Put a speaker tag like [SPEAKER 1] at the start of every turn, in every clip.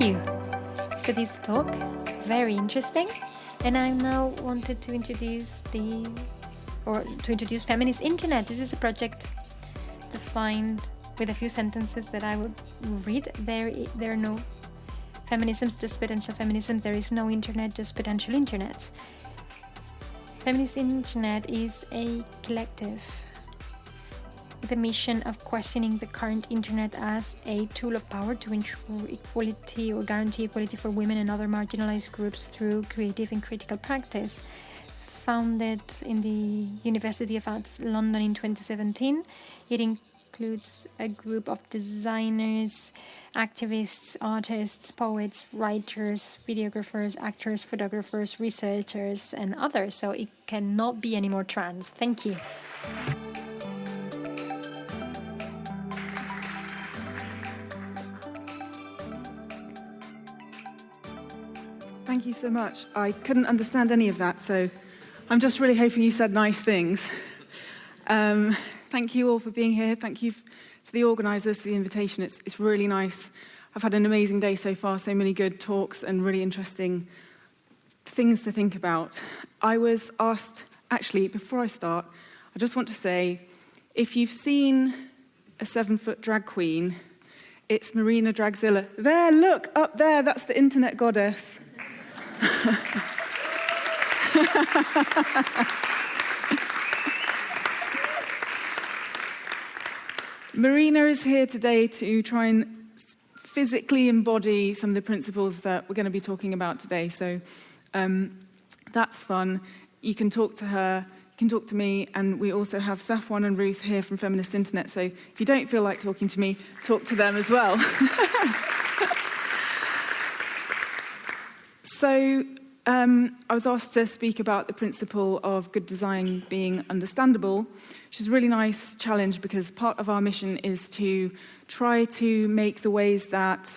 [SPEAKER 1] Thank you for this talk. Very interesting. And I now wanted to introduce the or to introduce feminist internet. This is a project defined with a few sentences that I would read. There, there are no feminisms, just potential feminism. There is no internet, just potential internets. Feminist internet is a collective the mission of questioning the current internet as a tool of power to ensure equality or guarantee equality for women and other marginalized groups through creative and critical practice. Founded in the University of Arts London in 2017, it includes a group of designers, activists, artists, poets, writers, videographers, actors, photographers, researchers, and others. So it cannot be any more trans. Thank you.
[SPEAKER 2] Thank you so much. I couldn't understand any of that, so I'm just really hoping you said nice things. Um, thank you all for being here. Thank you to the organisers for the invitation. It's, it's really nice. I've had an amazing day so far, so many good talks and really interesting things to think about. I was asked, actually, before I start, I just want to say, if you've seen a seven-foot drag queen, it's Marina Dragzilla. There, look, up there, that's the internet goddess. Marina is here today to try and physically embody some of the principles that we're going to be talking about today. So um, that's fun. You can talk to her, you can talk to me, and we also have Safwan and Ruth here from Feminist Internet. So if you don't feel like talking to me, talk to them as well. So um, I was asked to speak about the principle of good design being understandable, which is a really nice challenge because part of our mission is to try to make the ways that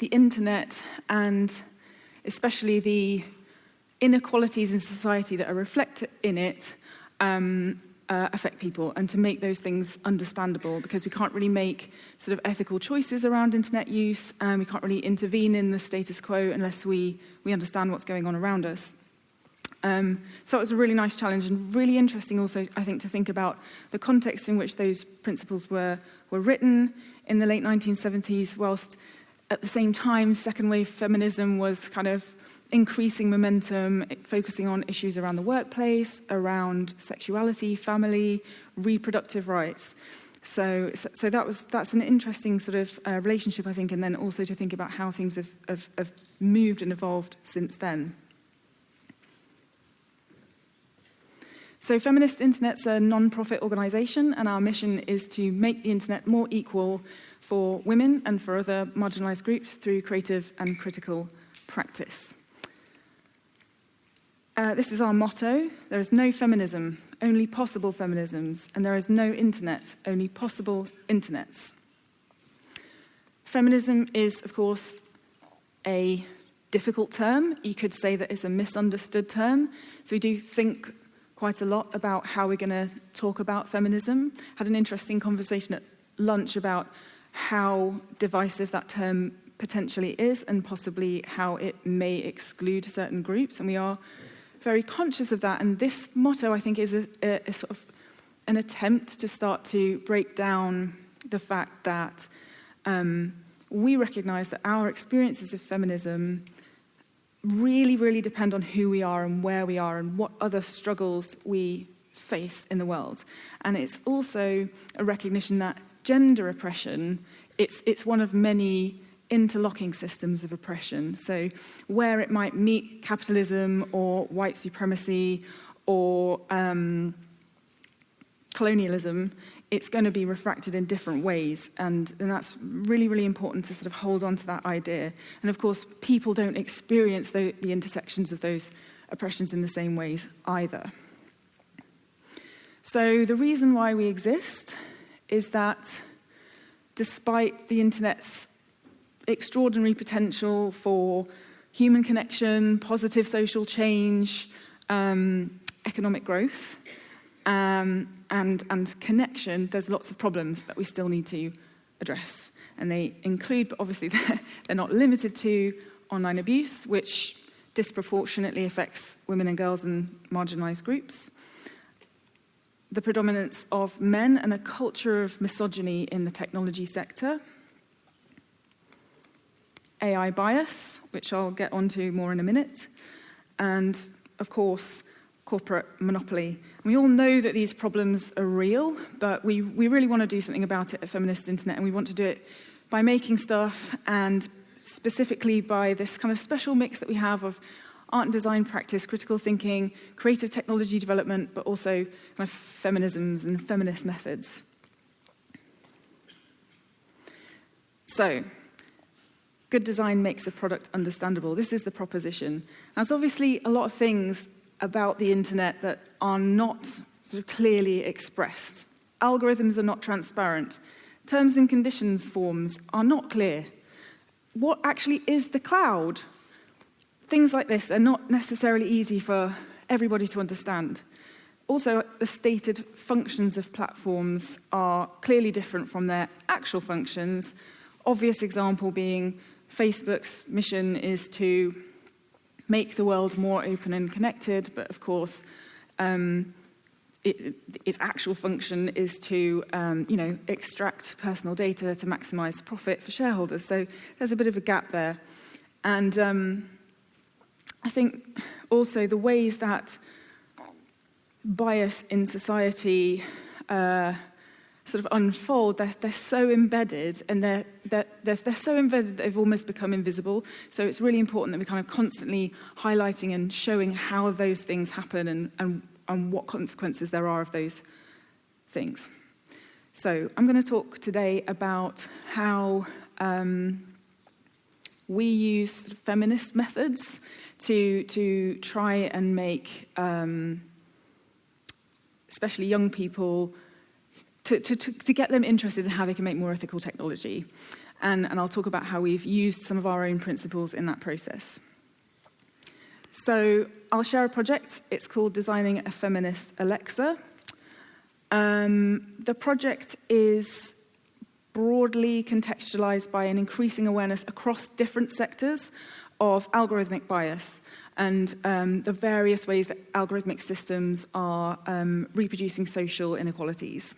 [SPEAKER 2] the internet and especially the inequalities in society that are reflected in it um, uh, affect people and to make those things understandable because we can't really make sort of ethical choices around internet use and we can't really intervene in the status quo unless we, we understand what's going on around us. Um, so it was a really nice challenge and really interesting also, I think, to think about the context in which those principles were, were written in the late 1970s, whilst at the same time, second wave feminism was kind of increasing momentum, focusing on issues around the workplace, around sexuality, family, reproductive rights. So, so, that was that's an interesting sort of uh, relationship, I think, and then also to think about how things have, have, have moved and evolved since then. So Feminist Internet's a non-profit organisation, and our mission is to make the internet more equal for women and for other marginalised groups through creative and critical practice. Uh, this is our motto. There is no feminism, only possible feminisms, and there is no internet, only possible internets. Feminism is, of course, a difficult term. You could say that it's a misunderstood term. So we do think quite a lot about how we're going to talk about feminism. Had an interesting conversation at lunch about how divisive that term potentially is and possibly how it may exclude certain groups. And we are very conscious of that. And this motto, I think, is a, a, a sort of an attempt to start to break down the fact that um, we recognize that our experiences of feminism really, really depend on who we are and where we are and what other struggles we face in the world. And it's also a recognition that gender oppression, it's, it's one of many interlocking systems of oppression. So where it might meet capitalism or white supremacy or um, colonialism, it's going to be refracted in different ways. And, and that's really, really important to sort of hold on to that idea. And of course, people don't experience the, the intersections of those oppressions in the same ways either. So the reason why we exist is that despite the internet's extraordinary potential for human connection, positive social change, um, economic growth, um, and, and connection, there's lots of problems that we still need to address. And they include, but obviously they're, they're not limited to, online abuse, which disproportionately affects women and girls and marginalized groups, the predominance of men and a culture of misogyny in the technology sector, AI bias, which I'll get onto more in a minute, and of course, corporate monopoly. We all know that these problems are real, but we, we really want to do something about it at Feminist Internet, and we want to do it by making stuff and specifically by this kind of special mix that we have of art and design practice, critical thinking, creative technology development, but also kind of feminisms and feminist methods. So, good design makes a product understandable. This is the proposition. there's obviously a lot of things about the internet that are not sort of clearly expressed. Algorithms are not transparent. Terms and conditions forms are not clear. What actually is the cloud? Things like this, they're not necessarily easy for everybody to understand. Also, the stated functions of platforms are clearly different from their actual functions. Obvious example being Facebook's mission is to make the world more open and connected, but of course, um, it, its actual function is to, um, you know, extract personal data to maximize profit for shareholders. So there's a bit of a gap there. And um, I think also the ways that bias in society uh, sort of unfold, they're, they're so embedded and they're, they're, they're, so embedded that they've almost become invisible. So it's really important that we're kind of constantly highlighting and showing how those things happen and, and and what consequences there are of those things. So I'm going to talk today about how um, we use feminist methods to, to try and make um, especially young people, to, to, to, get them interested in how they can make more ethical technology. And, and I'll talk about how we've used some of our own principles in that process. So I'll share a project. It's called Designing a Feminist Alexa. Um, the project is broadly contextualized by an increasing awareness across different sectors of algorithmic bias and um, the various ways that algorithmic systems are um, reproducing social inequalities.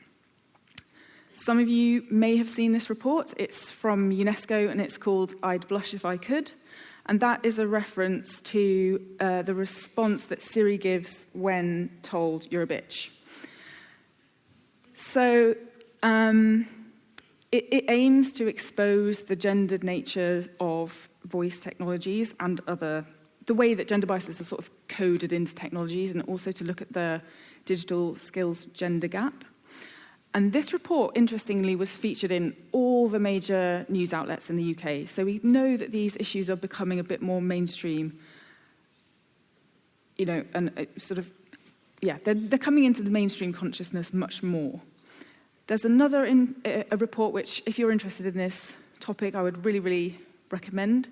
[SPEAKER 2] Some of you may have seen this report. It's from UNESCO and it's called I'd Blush If I Could. And that is a reference to uh, the response that Siri gives when told you're a bitch. So um, it, it aims to expose the gendered nature of voice technologies and other, the way that gender biases are sort of coded into technologies, and also to look at the digital skills gender gap. And this report, interestingly, was featured in all the major news outlets in the UK. So we know that these issues are becoming a bit more mainstream, you know, and uh, sort of, yeah, they're, they're coming into the mainstream consciousness much more. There's another in, a report which, if you're interested in this topic, I would really, really recommend.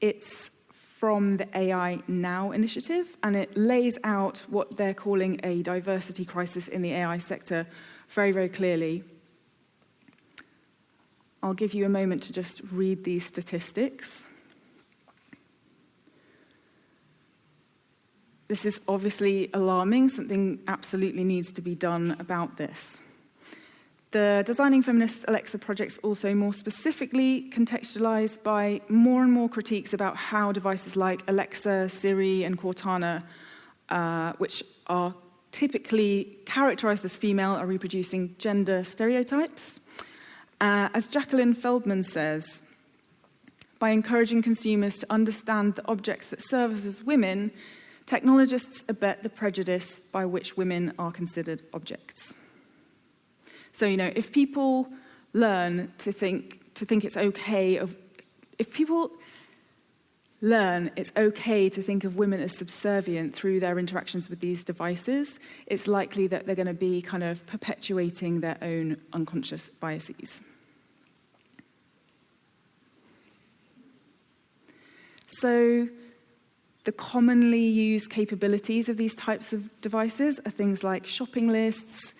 [SPEAKER 2] It's from the AI Now initiative, and it lays out what they're calling a diversity crisis in the AI sector very, very clearly. I'll give you a moment to just read these statistics. This is obviously alarming. Something absolutely needs to be done about this. The Designing Feminist Alexa projects also more specifically contextualized by more and more critiques about how devices like Alexa, Siri, and Cortana, uh, which are typically characterized as female are reproducing gender stereotypes. Uh, as Jacqueline Feldman says, by encouraging consumers to understand the objects that serve as women, technologists abet the prejudice by which women are considered objects. So, you know, if people learn to think, to think it's okay of, if people, learn it's okay to think of women as subservient through their interactions with these devices, it's likely that they're going to be kind of perpetuating their own unconscious biases. So, the commonly used capabilities of these types of devices are things like shopping lists,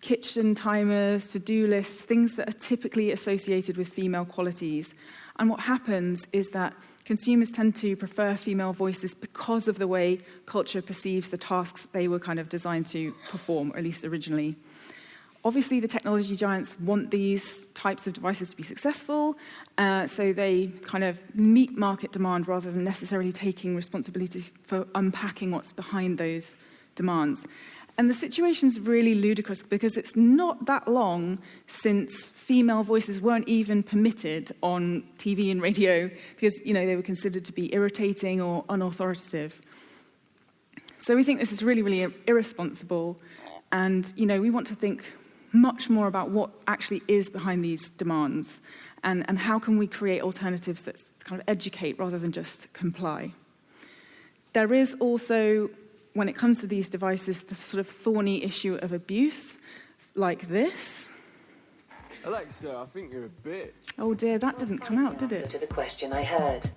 [SPEAKER 2] kitchen timers, to-do lists, things that are typically associated with female qualities. And what happens is that consumers tend to prefer female voices because of the way culture perceives the tasks they were kind of designed to perform, or at least originally. Obviously, the technology giants want these types of devices to be successful, uh, so they kind of meet market demand rather than necessarily taking responsibility for unpacking what's behind those demands. And the situation's really ludicrous because it's not that long since female voices weren't even permitted on TV and radio because, you know, they were considered to be irritating or unauthoritative. So we think this is really, really irresponsible. And, you know, we want to think much more about what actually is behind these demands and, and how can we create alternatives that kind of educate rather than just comply. There is also when it comes to these devices, the sort of thorny issue of abuse, like this.
[SPEAKER 3] Alexa, I think you're a bitch.
[SPEAKER 2] Oh dear, that didn't come out, did it?
[SPEAKER 4] To the question I heard.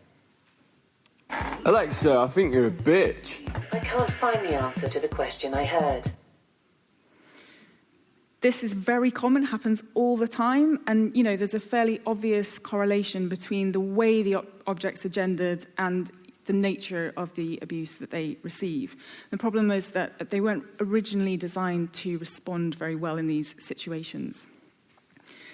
[SPEAKER 3] Alexa, I think you're a bitch.
[SPEAKER 4] I can't find the answer to the question I heard.
[SPEAKER 2] This is very common, happens all the time, and you know there's a fairly obvious correlation between the way the objects are gendered and the nature of the abuse that they receive. The problem is that they weren't originally designed to respond very well in these situations.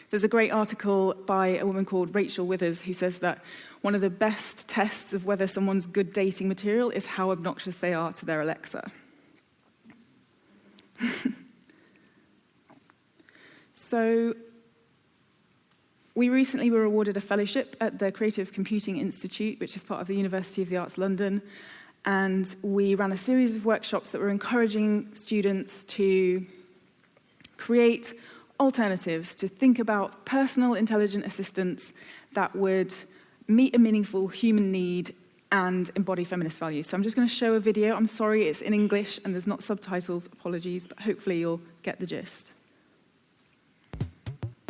[SPEAKER 2] There's a great article by a woman called Rachel Withers who says that one of the best tests of whether someone's good dating material is how obnoxious they are to their Alexa. so we recently were awarded a fellowship at the Creative Computing Institute, which is part of the University of the Arts London. And we ran a series of workshops that were encouraging students to create alternatives, to think about personal intelligent assistants that would meet a meaningful human need and embody feminist values. So I'm just going to show a video. I'm sorry, it's in English and there's not subtitles, apologies, but hopefully you'll get the gist.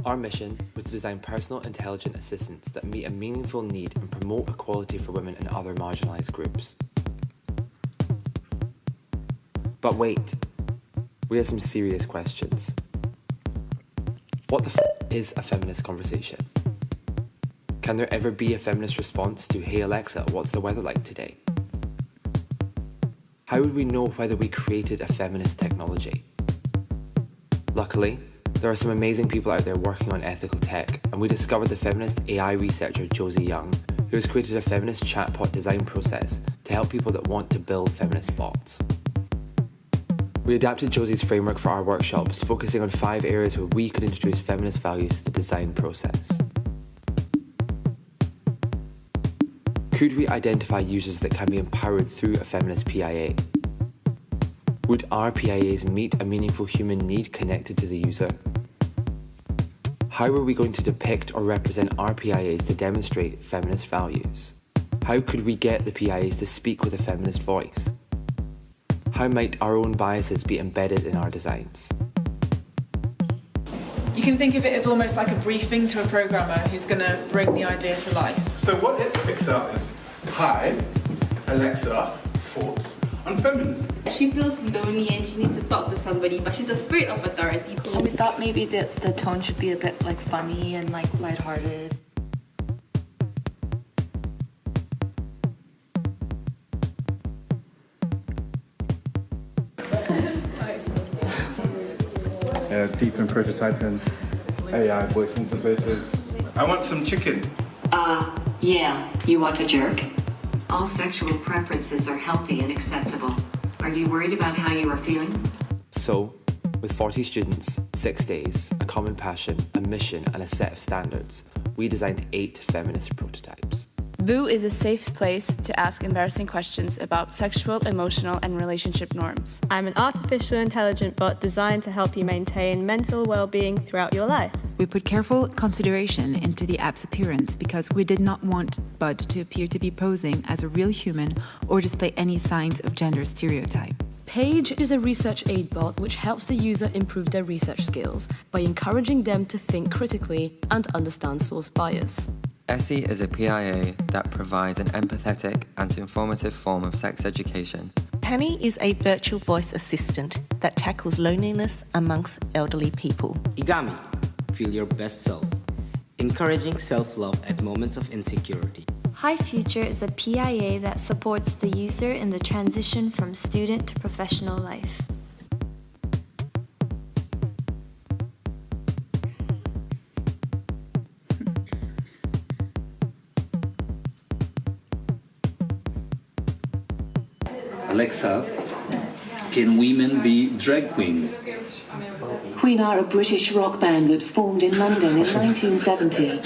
[SPEAKER 5] Our mission was to design personal intelligent assistants that meet a meaningful need and promote equality for women and other marginalised groups. But wait, we have some serious questions. What the f is a feminist conversation? Can there ever be a feminist response to, hey Alexa, what's the weather like today? How would we know whether we created a feminist technology? Luckily, there are some amazing people out there working on ethical tech, and we discovered the feminist AI researcher Josie Young, who has created a feminist chatbot design process to help people that want to build feminist bots. We adapted Josie's framework for our workshops, focusing on five areas where we could introduce feminist values to the design process. Could we identify users that can be empowered through a feminist PIA? Would our PIAs meet a meaningful human need connected to the user? How were we going to depict or represent our PIAs to demonstrate feminist values? How could we get the PIAs to speak with a feminist voice? How might our own biases be embedded in our designs?
[SPEAKER 2] You can think of it as almost like a briefing to a programmer who's going to bring the idea to life.
[SPEAKER 6] So what it picks up is, hi, Alexa, thoughts on feminism.
[SPEAKER 7] She feels lonely and she needs to talk to somebody, but she's afraid of authority.
[SPEAKER 8] So we thought maybe the, the tone should be a bit like funny and like lighthearted.
[SPEAKER 6] Yeah, deep in prototyping, AI voice interfaces. I want some chicken.
[SPEAKER 9] Uh, yeah, you want a jerk? All sexual preferences are healthy and acceptable. Are you worried about how you are feeling?
[SPEAKER 5] So, with 40 students, six days, a common passion, a mission, and a set of standards, we designed eight feminist prototypes.
[SPEAKER 10] Boo is a safe place to ask embarrassing questions about sexual, emotional, and relationship norms.
[SPEAKER 11] I'm an artificial intelligent bot designed to help you maintain mental well being throughout your life.
[SPEAKER 12] We put careful consideration into the app's appearance because we did not want Bud to appear to be posing as a real human or display any signs of gender stereotype.
[SPEAKER 13] Paige is a research aid bot which helps the user improve their research skills by encouraging them to think critically and understand source bias.
[SPEAKER 14] Essie is a PIA that provides an empathetic and informative form of sex education Penny is a virtual voice assistant that tackles loneliness amongst elderly people.
[SPEAKER 15] Igami, feel your best self, encouraging self-love at moments of insecurity.
[SPEAKER 16] High Future is a PIA that supports the user in the transition from student to professional life.
[SPEAKER 17] Alexa, can women be drag queen?
[SPEAKER 4] Queen are a British rock band that formed in London in 1970.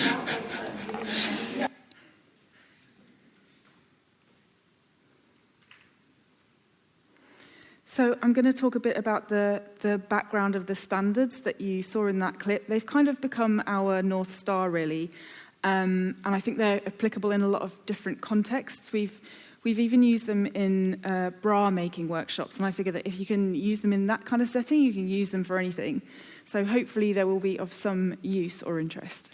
[SPEAKER 2] So I'm going to talk a bit about the, the background of the standards that you saw in that clip. They've kind of become our North Star, really. Um, and I think they're applicable in a lot of different contexts. We've, We've even used them in uh, bra making workshops, and I figure that if you can use them in that kind of setting, you can use them for anything. So hopefully they will be of some use or interest.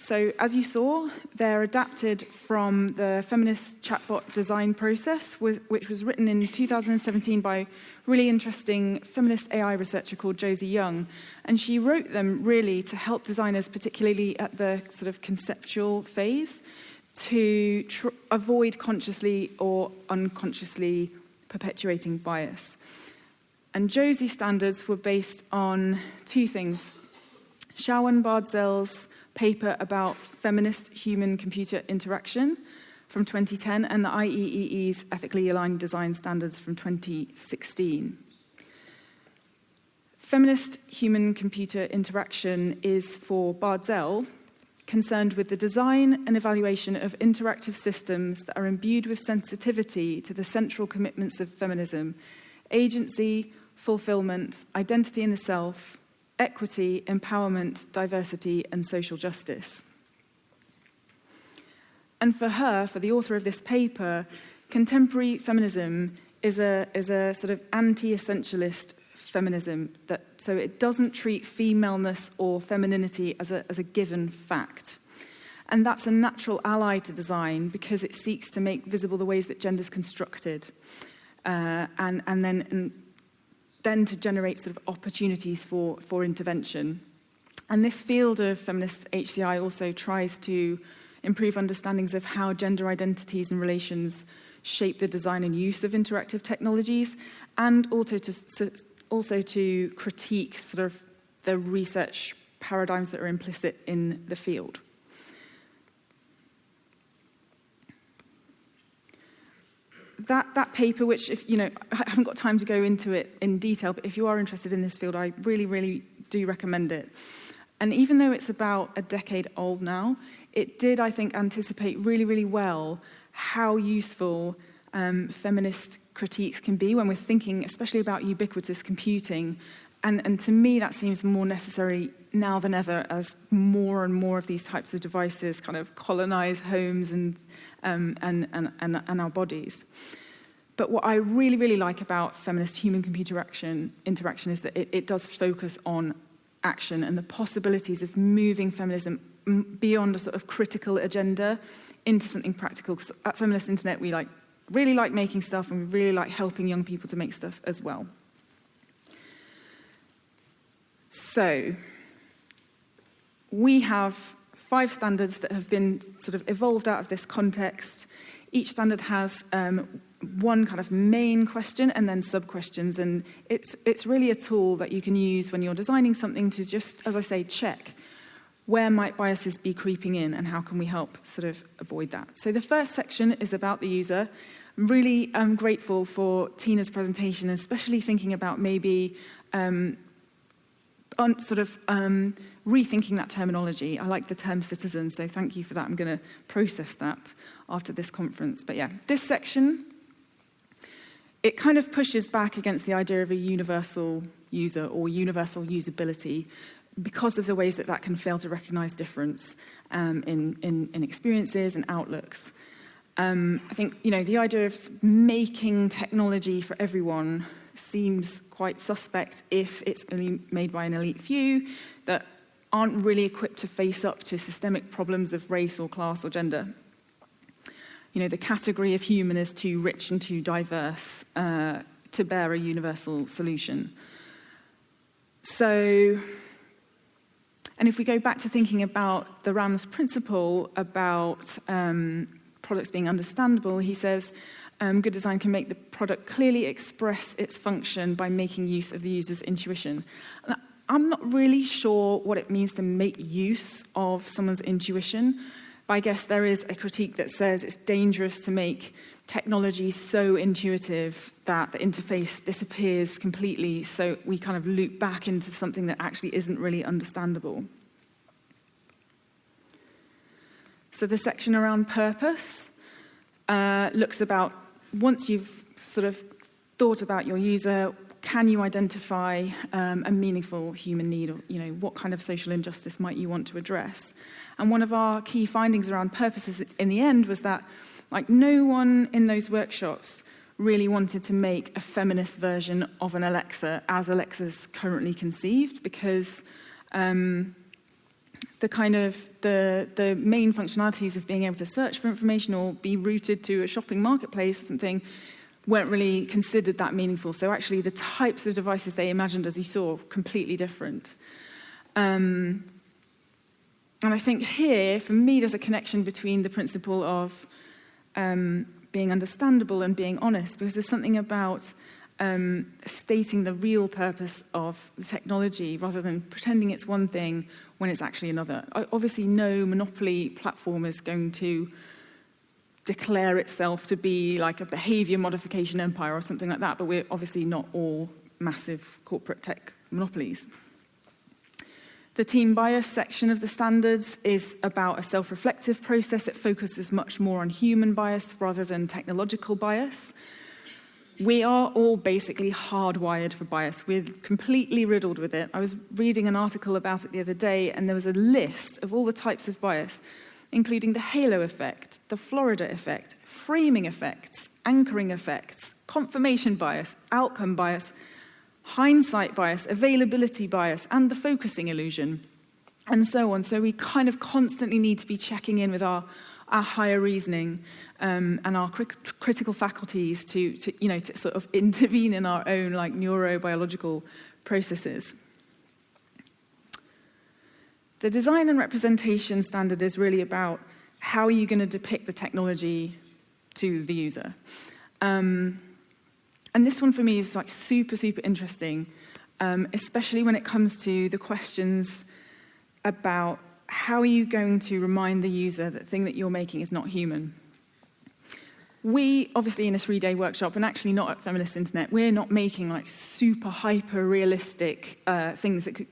[SPEAKER 2] So as you saw, they're adapted from the feminist chatbot design process, which was written in 2017 by really interesting feminist AI researcher called Josie Young. And she wrote them really to help designers, particularly at the sort of conceptual phase, to avoid consciously or unconsciously perpetuating bias. And Josie standards were based on two things. Shaowen Bardzell's paper about feminist human-computer interaction from 2010 and the IEEE's Ethically Aligned Design Standards from 2016. Feminist human-computer interaction is for Bardzell concerned with the design and evaluation of interactive systems that are imbued with sensitivity to the central commitments of feminism, agency, fulfillment, identity in the self, equity, empowerment, diversity, and social justice. And for her, for the author of this paper, contemporary feminism is a, is a sort of anti-essentialist feminism. That, so it doesn't treat femaleness or femininity as a, as a given fact. And that's a natural ally to design because it seeks to make visible the ways that gender is constructed uh, and, and, then, and then to generate sort of opportunities for, for intervention. And this field of feminist HCI also tries to improve understandings of how gender identities and relations shape the design and use of interactive technologies and also to, also to critique sort of the research paradigms that are implicit in the field. That, that paper, which if, you know, I haven't got time to go into it in detail, but if you are interested in this field, I really, really do recommend it. And even though it's about a decade old now, it did, I think, anticipate really, really well how useful um, feminist critiques can be when we're thinking especially about ubiquitous computing. And, and to me, that seems more necessary now than ever as more and more of these types of devices kind of colonize homes and, um, and, and, and, and our bodies. But what I really, really like about feminist human-computer action interaction is that it, it does focus on action and the possibilities of moving feminism beyond a sort of critical agenda into something practical. Because at Feminist Internet, we like really like making stuff and we really like helping young people to make stuff as well. So, we have five standards that have been sort of evolved out of this context. Each standard has um, one kind of main question and then sub-questions, and it's, it's really a tool that you can use when you're designing something to just, as I say, check where might biases be creeping in and how can we help sort of avoid that. So the first section is about the user. I'm really um, grateful for Tina's presentation, especially thinking about maybe um, on sort of um, rethinking that terminology. I like the term citizen, so thank you for that. I'm going to process that after this conference. But yeah, this section it kind of pushes back against the idea of a universal user or universal usability because of the ways that that can fail to recognize difference um, in, in, in experiences and outlooks. Um, I think, you know, the idea of making technology for everyone seems quite suspect if it's only made by an elite few that aren't really equipped to face up to systemic problems of race or class or gender. You know, the category of human is too rich and too diverse uh, to bear a universal solution. So, And if we go back to thinking about the Ram's principle about um, products being understandable, he says, um, good design can make the product clearly express its function by making use of the user's intuition. And I'm not really sure what it means to make use of someone's intuition, but I guess there is a critique that says it's dangerous to make technology so intuitive that the interface disappears completely so we kind of loop back into something that actually isn't really understandable. So the section around purpose uh, looks about once you've sort of thought about your user, can you identify um, a meaningful human need or you know what kind of social injustice might you want to address? And one of our key findings around purposes in the end was that Like no one in those workshops really wanted to make a feminist version of an Alexa as Alexa's currently conceived because um, the kind of the, the main functionalities of being able to search for information or be routed to a shopping marketplace or something weren't really considered that meaningful. So actually the types of devices they imagined, as you saw, completely different. Um, and I think here, for me, there's a connection between the principle of um, being understandable and being honest because there's something about um, stating the real purpose of the technology rather than pretending it's one thing when it's actually another. Obviously, no monopoly platform is going to declare itself to be like a behavior modification empire or something like that, but we're obviously not all massive corporate tech monopolies. The team bias section of the standards is about a self-reflective process. It focuses much more on human bias rather than technological bias. We are all basically hardwired for bias. We're completely riddled with it. I was reading an article about it the other day, and there was a list of all the types of bias, including the halo effect, the Florida effect, framing effects, anchoring effects, confirmation bias, outcome bias, hindsight bias, availability bias, and the focusing illusion, and so on. So we kind of constantly need to be checking in with our, our higher reasoning um, and our cri critical faculties to, to, you know, to sort of intervene in our own like neurobiological processes. The design and representation standard is really about how are you going to depict the technology to the user. Um, and this one for me is like super, super interesting, um, especially when it comes to the questions about how are you going to remind the user that the thing that you're making is not human. We, obviously in a three-day workshop, and actually not at Feminist Internet, we're not making like super hyper-realistic uh, things that, could,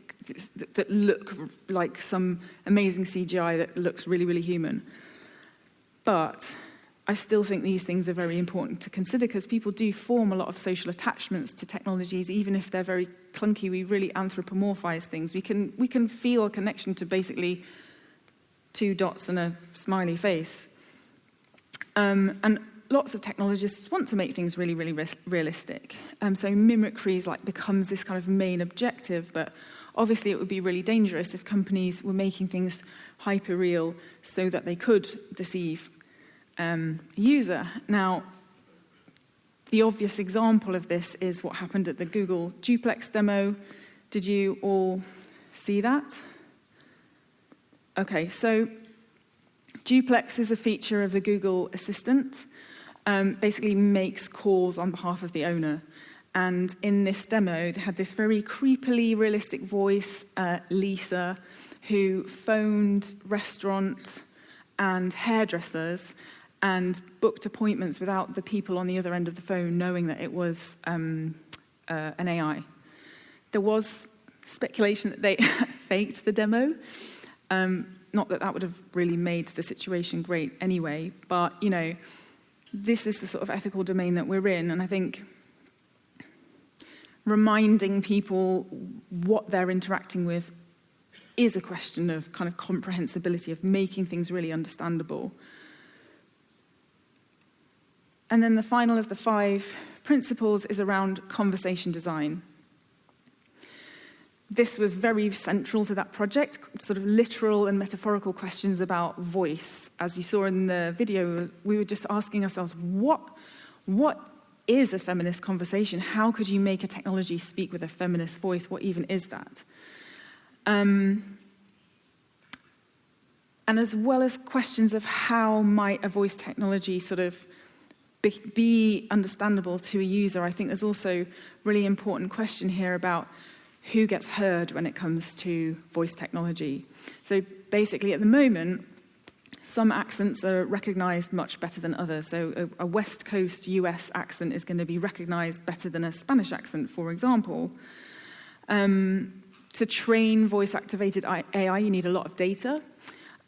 [SPEAKER 2] that look like some amazing CGI that looks really, really human. But I still think these things are very important to consider because people do form a lot of social attachments to technologies, even if they're very clunky, we really anthropomorphize things. We can, we can feel a connection to basically two dots and a smiley face. Um, and lots of technologists want to make things really, really re realistic. Um, so mimicry like, becomes this kind of main objective, but obviously it would be really dangerous if companies were making things hyper-real so that they could deceive um, user. Now, the obvious example of this is what happened at the Google Duplex demo. Did you all see that? Okay, so Duplex is a feature of the Google Assistant um, basically makes calls on behalf of the owner. And in this demo, they had this very creepily realistic voice, uh, Lisa, who phoned restaurants and hairdressers and booked appointments without the people on the other end of the phone knowing that it was um, uh, an AI. There was speculation that they faked the demo. Um, not that that would have really made the situation great anyway, but you know, this is the sort of ethical domain that we're in, and I think reminding people what they're interacting with is a question of kind of comprehensibility, of making things really understandable. And then the final of the five principles is around conversation design. this was very central to that project, sort of literal and metaphorical questions about voice. As you saw in the video, we were just asking ourselves, what, what is a feminist conversation? How could you make a technology speak with a feminist voice? What even is that? Um, and as well as questions of how might a voice technology sort of be, be understandable to a user, I think there's also really important question here about who gets heard when it comes to voice technology. So basically at the moment, some accents are recognized much better than others. So a, a West Coast US accent is going to be recognized better than a Spanish accent, for example. Um, to train voice activated AI, you need a lot of data.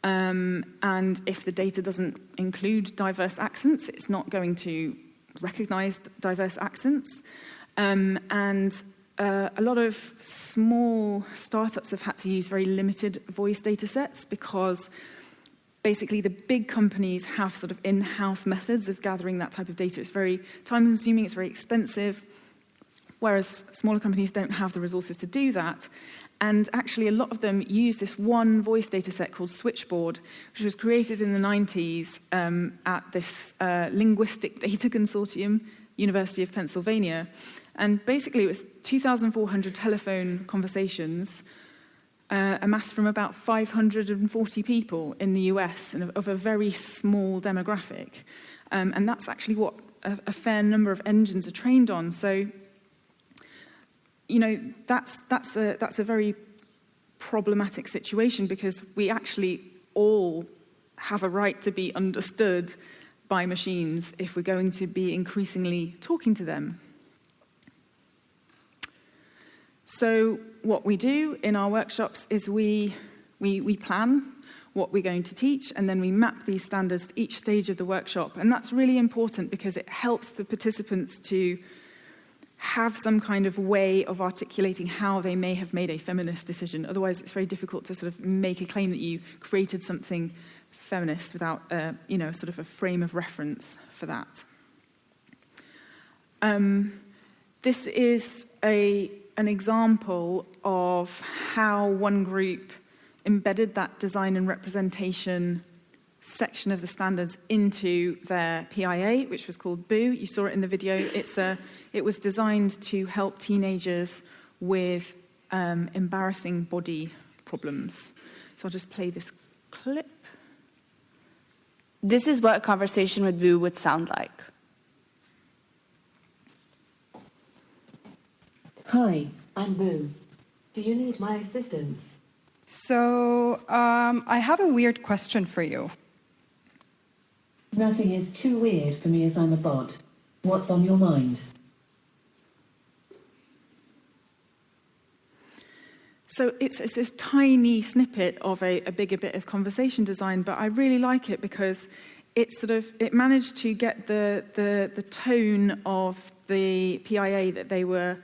[SPEAKER 2] Um, and if the data doesn't include diverse accents, it's not going to recognize diverse accents. Um, and uh, a lot of small startups have had to use very limited voice data sets because basically the big companies have sort of in-house methods of gathering that type of data. It's very time consuming, it's very expensive whereas smaller companies don't have the resources to do that. And actually, a lot of them use this one voice data set called Switchboard, which was created in the 90s um, at this uh, linguistic data consortium, University of Pennsylvania. And basically, it was 2,400 telephone conversations uh, amassed from about 540 people in the US and of, of a very small demographic. Um, and that's actually what a, a fair number of engines are trained on. So you know, that's, that's, a, that's a very problematic situation because we actually all have a right to be understood by machines if we're going to be increasingly talking to them. So what we do in our workshops is we, we, we plan what we're going to teach and then we map these standards to each stage of the workshop. And that's really important because it helps the participants to have some kind of way of articulating how they may have made a feminist decision. Otherwise, it's very difficult to sort of make a claim that you created something feminist without, uh, you know, sort of a frame of reference for that. Um, this is a an example of how one group embedded that design and representation section of the standards into their PIA, which was called Boo. You saw it in the video. It's a, it was designed to help teenagers with um, embarrassing body problems. So I'll just play this clip.
[SPEAKER 10] This is what a conversation with Boo would sound like.
[SPEAKER 4] Hi, I'm Boo. Do you need my assistance?
[SPEAKER 18] So, um, I have a weird question for you.
[SPEAKER 4] Nothing is too weird for me as I'm a bot. What's on your mind?
[SPEAKER 2] So it's, it's this tiny snippet of a, a bigger bit of conversation design, but I really like it because it sort of it managed to get the the the tone of the PIA that they were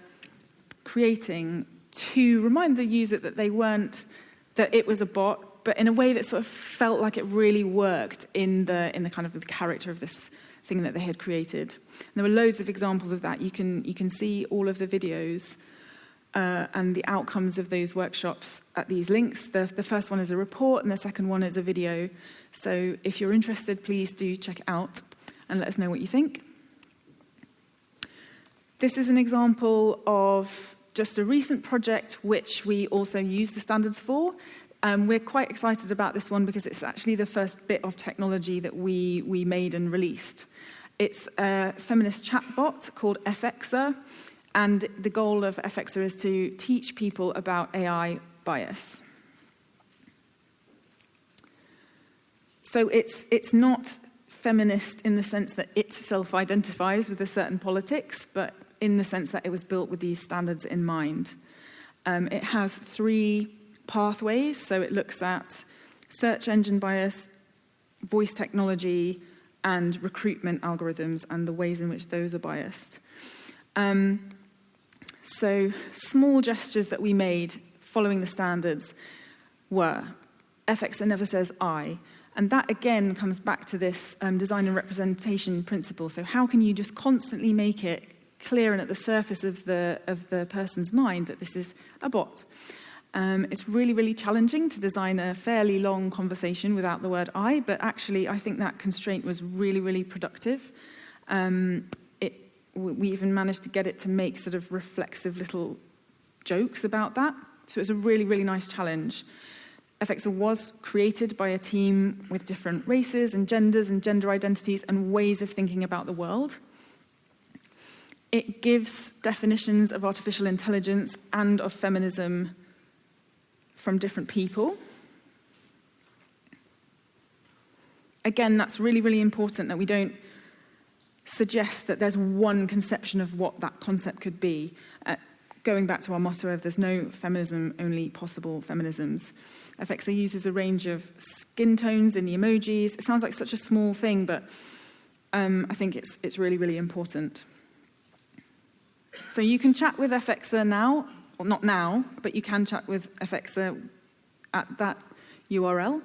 [SPEAKER 2] creating to remind the user that they weren't that it was a bot but in a way that sort of felt like it really worked in the in the kind of the character of this thing that they had created. And there were loads of examples of that. You can you can see all of the videos uh, and the outcomes of those workshops at these links. The, the first one is a report and the second one is a video. So if you're interested, please do check it out and let us know what you think. This is an example of just a recent project which we also use the standards for. Um, we're quite excited about this one because it's actually the first bit of technology that we, we made and released. It's a feminist chatbot called F'xa, And the goal of FXer is to teach people about AI bias. So it's, it's not feminist in the sense that it self-identifies with a certain politics, but in the sense that it was built with these standards in mind. Um, it has three pathways, so it looks at search engine bias, voice technology, and recruitment algorithms and the ways in which those are biased. Um, So small gestures that we made following the standards were FXA never says I. And that again comes back to this um, design and representation principle. So how can you just constantly make it clear and at the surface of the, of the person's mind that this is a bot? Um, it's really, really challenging to design a fairly long conversation without the word I, but actually I think that constraint was really, really productive. Um, we even managed to get it to make sort of reflexive little jokes about that. So it was a really, really nice challenge. FXL was created by a team with different races and genders and gender identities and ways of thinking about the world. It gives definitions of artificial intelligence and of feminism from different people. Again, that's really, really important that we don't suggests that there's one conception of what that concept could be. Uh, going back to our motto of there's no feminism, only possible feminisms. FXA uses a range of skin tones in the emojis. It sounds like such a small thing, but um, I think it's, it's really, really important. So you can chat with FXA now, well, not now, but you can chat with FXA at that URL.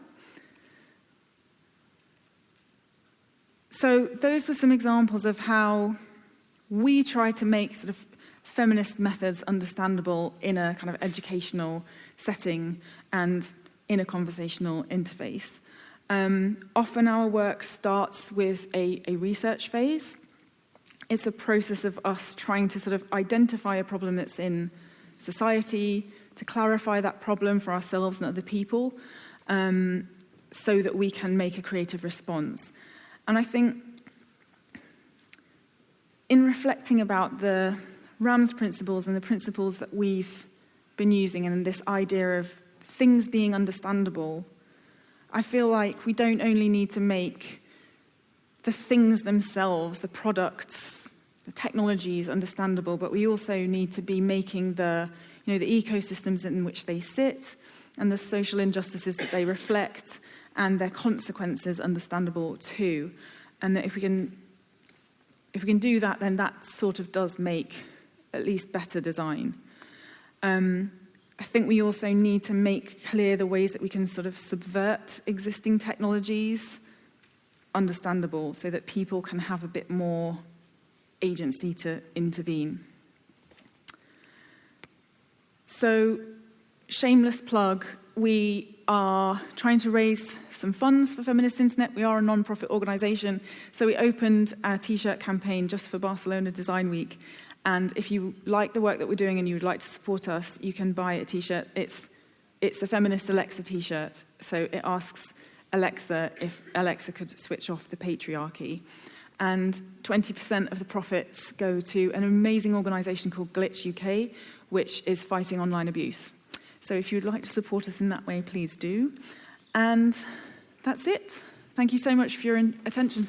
[SPEAKER 2] So those were some examples of how we try to make sort of feminist methods understandable in a kind of educational setting and in a conversational interface. Um, often our work starts with a, a research phase. It's a process of us trying to sort of identify a problem that's in society, to clarify that problem for ourselves and other people, um, so that we can make a creative response. And I think in reflecting about the Rams' principles and the principles that we've been using and this idea of things being understandable, I feel like we don't only need to make the things themselves, the products, the technologies understandable, but we also need to be making the, you know, the ecosystems in which they sit and the social injustices that they reflect and their consequences understandable too. And that if we can, if we can do that, then that sort of does make at least better design. Um, I think we also need to make clear the ways that we can sort of subvert existing technologies understandable so that people can have a bit more agency to intervene. So shameless plug, we are trying to raise some funds for Feminist Internet. We are a non-profit organisation, so we opened a t-shirt campaign just for Barcelona Design Week. And if you like the work that we're doing and you would like to support us, you can buy a t-shirt. It's, it's a feminist Alexa t-shirt. So it asks Alexa if Alexa could switch off the patriarchy. And 20% of the profits go to an amazing organisation called Glitch UK, which is fighting online abuse. So if you'd like to support us in that way, please do. And that's it. Thank you so much for your attention.